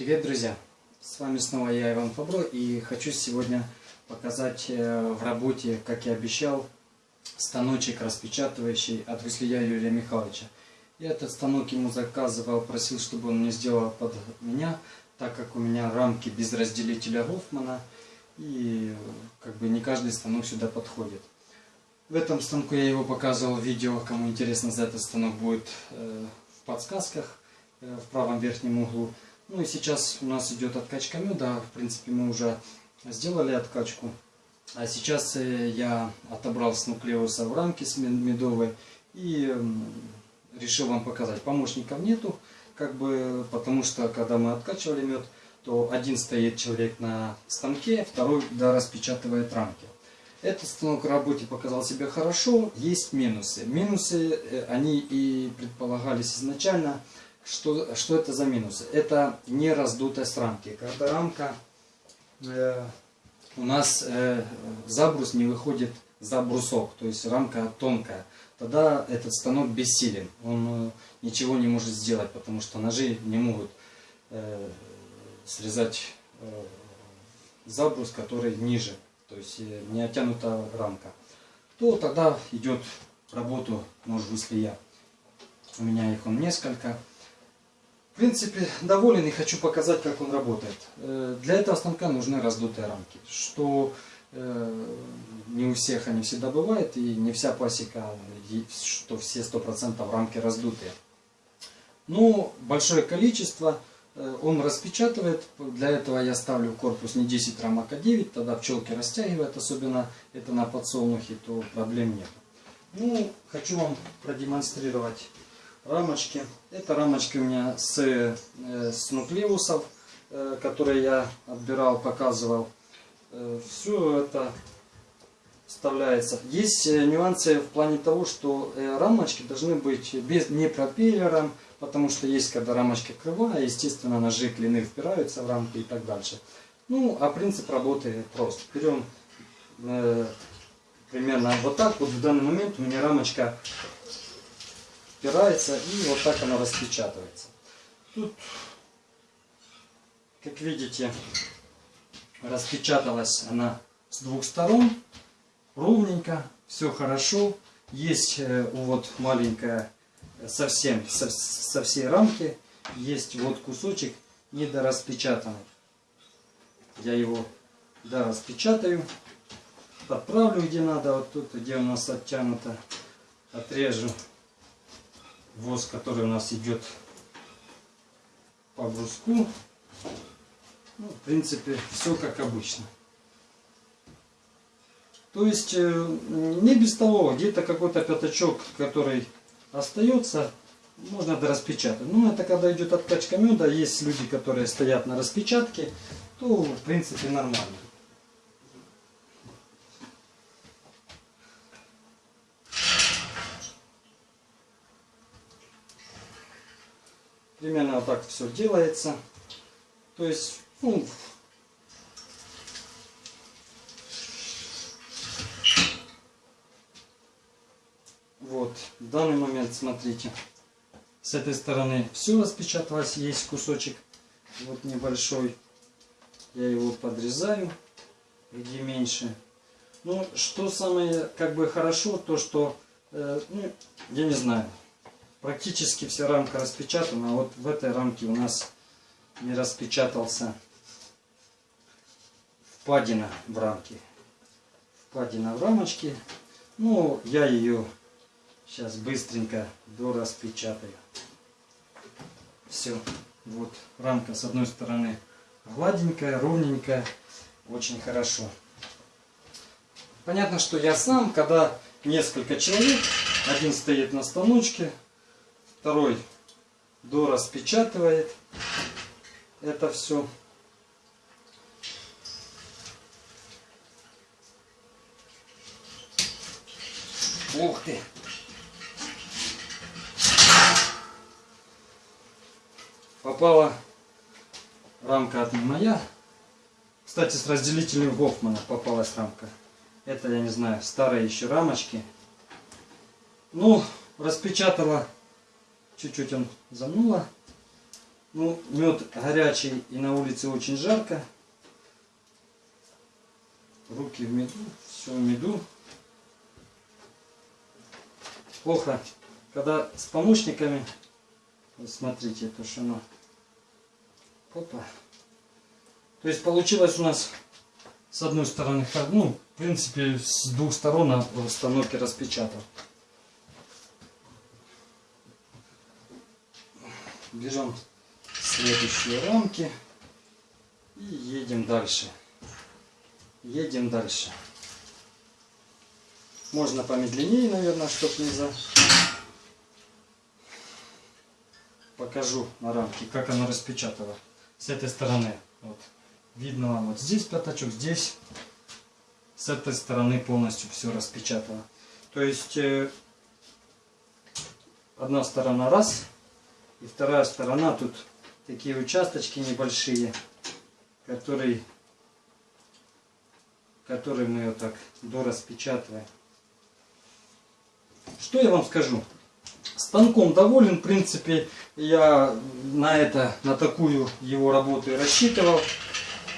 Привет, друзья! С вами снова я, Иван Фабро, и хочу сегодня показать э, в работе, как я обещал, станочек распечатывающий от Веслия Юрия Михайловича. Я этот станок ему заказывал, просил, чтобы он мне сделал под меня, так как у меня рамки без разделителя Гофмана, и как бы не каждый станок сюда подходит. В этом станку я его показывал в видео, кому интересно за этот станок будет э, в подсказках э, в правом верхнем углу. Ну и сейчас у нас идет откачка меда. В принципе, мы уже сделали откачку. А сейчас э, я отобрал с нуклеуса в рамке с медовой и решил вам показать. Помощников нету, как бы, потому что когда мы откачивали мед, то один стоит человек на станке, второй да, распечатывает рамки. Этот станок в работе показал себя хорошо, есть минусы. Минусы, э, они и предполагались изначально – что, что это за минусы? Это не раздутость рамки. Когда рамка э, у нас э, забрус не выходит за брусок, то есть рамка тонкая, тогда этот станок бессилен. Он э, ничего не может сделать, потому что ножи не могут э, срезать э, забрус, который ниже, то есть э, не оттянута рамка. То тогда идет работу нож выслия. У меня их он несколько. В принципе, доволен и хочу показать, как он работает. Э, для этого станка нужны раздутые рамки, что э, не у всех они всегда бывает, и не вся пасека, что все 100% рамки раздутые. Но большое количество э, он распечатывает, для этого я ставлю корпус не 10 рамок, а 9, тогда пчелки растягивают, особенно это на подсолнухе, то проблем нет. Ну, хочу вам продемонстрировать рамочки. Это рамочки у меня с, э, с нуклеусов, э, которые я отбирал, показывал. Э, Все это вставляется. Есть нюансы в плане того, что рамочки должны быть без, не пропеллером, потому что есть, когда рамочка кривая, естественно, ножи клины впираются в рамки и так дальше. Ну, а принцип работы прост. Берем э, примерно вот так. Вот в данный момент у меня рамочка впирается и вот так она распечатывается. Тут, как видите, распечаталась она с двух сторон, ровненько, все хорошо. Есть э, вот маленькая, совсем, со, со всей рамки, есть вот кусочек недораспечатанный. Я его дораспечатаю, подправлю где надо, вот тут, где у нас оттянуто, отрежу воск, который у нас идет по бруску. Ну, в принципе, все как обычно. То есть, э, не без того, где-то какой-то пятачок, который остается, можно дораспечатать. Ну, это когда идет откачка меда, есть люди, которые стоят на распечатке, то, в принципе, нормально. Примерно вот так все делается. То есть, ну, вот, в данный момент, смотрите, с этой стороны все распечаталось, есть кусочек, вот небольшой. Я его подрезаю, где меньше. Ну, что самое, как бы, хорошо, то, что, э, ну, я не знаю, Практически вся рамка распечатана. Вот в этой рамке у нас не распечатался впадина в рамке. Впадина в рамочке. Ну, я ее сейчас быстренько дораспечатаю. Все. Вот рамка с одной стороны гладенькая, ровненькая. Очень хорошо. Понятно, что я сам, когда несколько человек, один стоит на станочке, Второй дораспечатывает это все. Ух ты! Попала рамка от моя. Кстати, с разделителем Гофмана попалась рамка. Это, я не знаю, старые еще рамочки. Ну, распечатала Чуть-чуть он зануло. Ну, мед горячий и на улице очень жарко. Руки в меду, все в меду. Плохо, когда с помощниками, смотрите, это что оно, опа. То есть получилось у нас с одной стороны, ну, в принципе, с двух сторон в станоке распечатал. Берем следующие рамки и едем дальше. Едем дальше. Можно помедленнее, наверное, чтоб не за... Покажу на рамке, как оно распечатало. С этой стороны. Вот. Видно вам, вот здесь пятачок, здесь. С этой стороны полностью все распечатано. То есть, э, одна сторона раз, и вторая сторона, тут такие участочки небольшие, которые, которые мы вот так дораспечатываем. Что я вам скажу? Станком доволен, в принципе, я на это, на такую его работу и рассчитывал.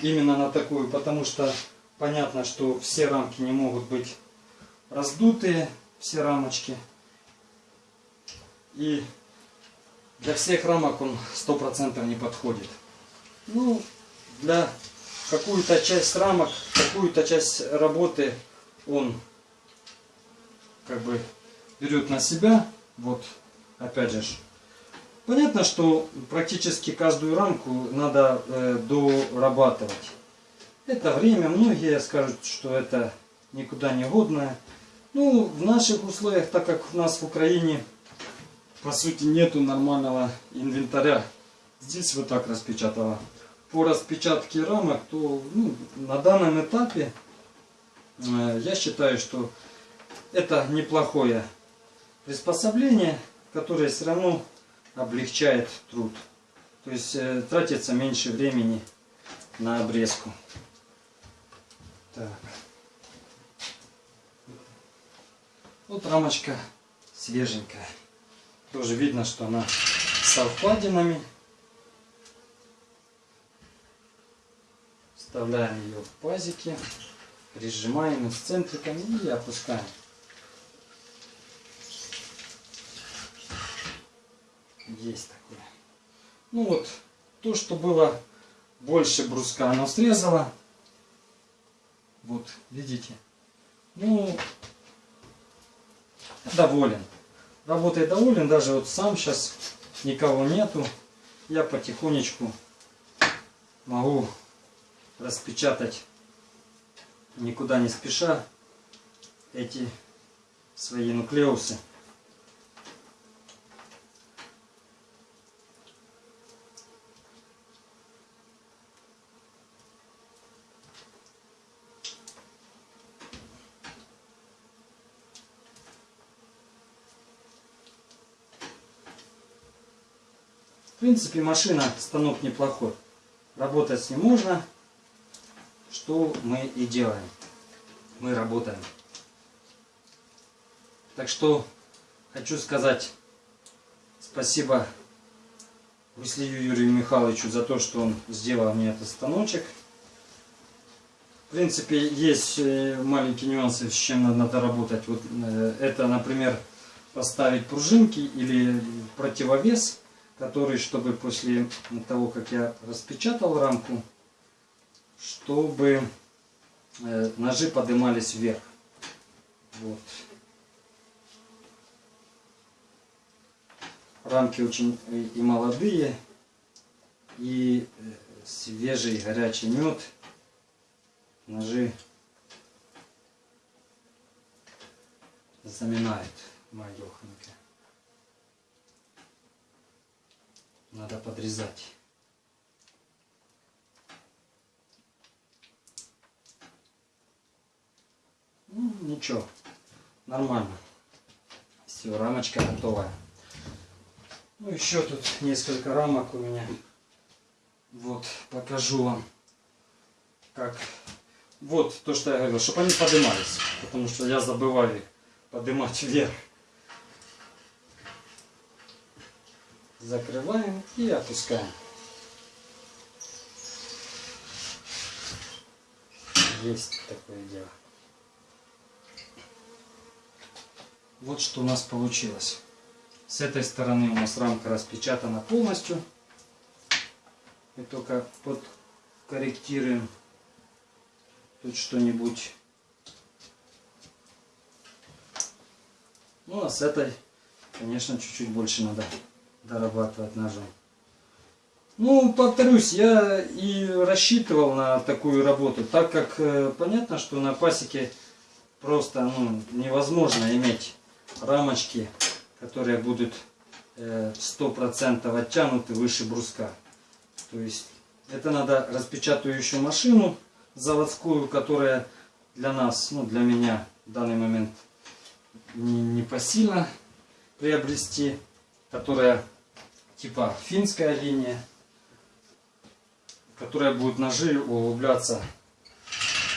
Именно на такую, потому что понятно, что все рамки не могут быть раздутые, все рамочки. И для всех рамок он 100% не подходит. Ну, для какую-то часть рамок, какую-то часть работы он как бы берет на себя. Вот, опять же, понятно, что практически каждую рамку надо э, дорабатывать. Это время, многие скажут, что это никуда не годное. Ну, в наших условиях, так как у нас в Украине по сути нету нормального инвентаря. Здесь вот так распечатала. По распечатке рамок, то ну, на данном этапе э, я считаю, что это неплохое приспособление, которое все равно облегчает труд. То есть э, тратится меньше времени на обрезку. Так. Вот рамочка свеженькая. Тоже видно, что она со впадинами. Вставляем ее в пазики, прижимаем центриками и опускаем. Есть такое. Ну вот, то, что было больше бруска, оно срезало. Вот, видите. Ну, доволен работой доволен, даже вот сам сейчас никого нету. Я потихонечку могу распечатать, никуда не спеша, эти свои нуклеусы. Принципе, машина, станок неплохой. Работать с ним можно. Что мы и делаем. Мы работаем. Так что хочу сказать спасибо Василию Юрию Михайловичу за то, что он сделал мне этот станочек. В принципе, есть э, маленькие нюансы, с чем надо работать. Вот э, это, например, поставить пружинки или противовес который, чтобы после того, как я распечатал рамку, чтобы э, ножи поднимались вверх. Вот. Рамки очень и молодые, и э, свежий горячий мед. Ножи заминает моя надо подрезать. Ну, ничего, нормально. Все, рамочка готовая. Ну, еще тут несколько рамок у меня. Вот, покажу вам, как... Вот то, что я говорил, чтобы они поднимались. Потому что я забываю поднимать вверх. закрываем и опускаем. Есть такое дело. Вот что у нас получилось. С этой стороны у нас рамка распечатана полностью. Мы только подкорректируем тут что-нибудь. Ну а с этой, конечно, чуть-чуть больше надо дорабатывать ножом. Ну, повторюсь, я и рассчитывал на такую работу, так как э, понятно, что на пасеке просто ну, невозможно иметь рамочки, которые будут э, 100% оттянуты выше бруска. То есть это надо распечатывающую машину заводскую, которая для нас, ну для меня в данный момент не, не посильно приобрести, которая типа финская линия, которая будет ножи углубляться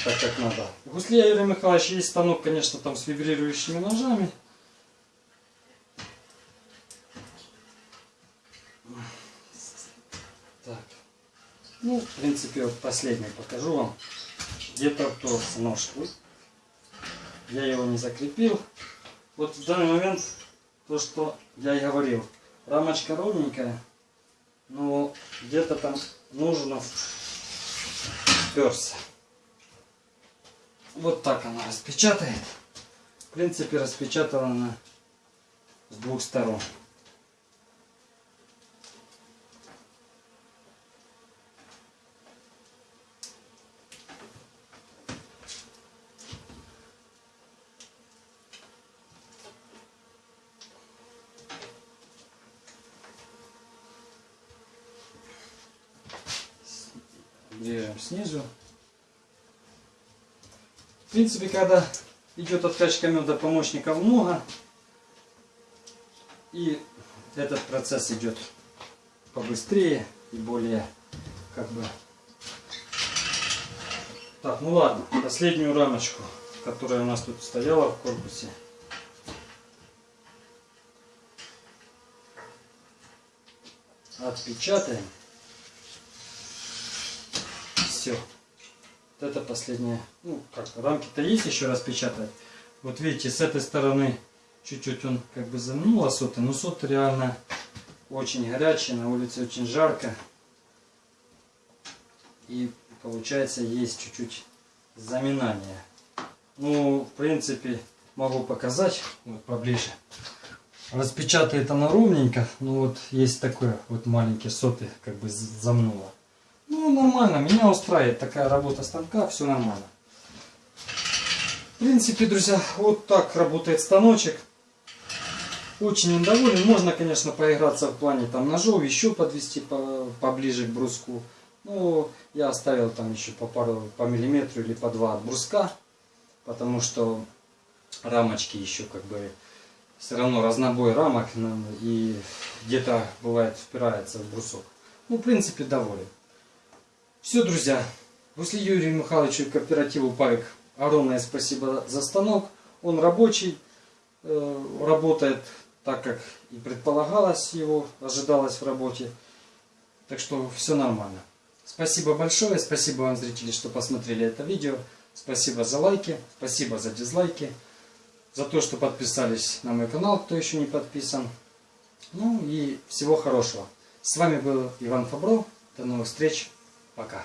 так как надо. У Гуслея Юрия Михайловича есть станок, конечно, там с вибрирующими ножами. Так. Ну, в принципе, вот последний покажу вам. Где-то вторгся нож. Я его не закрепил. Вот в данный момент то, что я и говорил. Рамочка ровненькая, но где-то там нужно вперся. Вот так она распечатает. В принципе, распечатала она с двух сторон. Режем снизу. В принципе, когда идет откачка меда, помощников много. И этот процесс идет побыстрее и более как бы... Так, ну ладно, последнюю рамочку, которая у нас тут стояла в корпусе. Отпечатаем. Все. Вот это последняя. Ну, как, рамки-то есть еще раз печатать. Вот видите, с этой стороны чуть-чуть он как бы замнула соты, но соты реально очень горячие, на улице очень жарко. И получается есть чуть-чуть заминание. Ну, в принципе, могу показать вот поближе. Распечатает она ровненько, но вот есть такое вот маленькие соты как бы замнуло. Ну, нормально, меня устраивает такая работа станка, все нормально. В принципе, друзья, вот так работает станочек. Очень доволен. Можно, конечно, поиграться в плане там ножов, еще подвести по, поближе к бруску. Ну, я оставил там еще по пару, по миллиметру или по два от бруска. Потому что рамочки еще как бы все равно разнобой рамок и где-то бывает впирается в брусок. Ну, в принципе, доволен. Все, друзья. После Юрию Михайловичу кооперативу Павик огромное спасибо за станок. Он рабочий, э, работает так, как и предполагалось его, ожидалось в работе. Так что все нормально. Спасибо большое, спасибо вам, зрители, что посмотрели это видео. Спасибо за лайки, спасибо за дизлайки, за то, что подписались на мой канал, кто еще не подписан. Ну и всего хорошего. С вами был Иван Фабров. До новых встреч. Uma.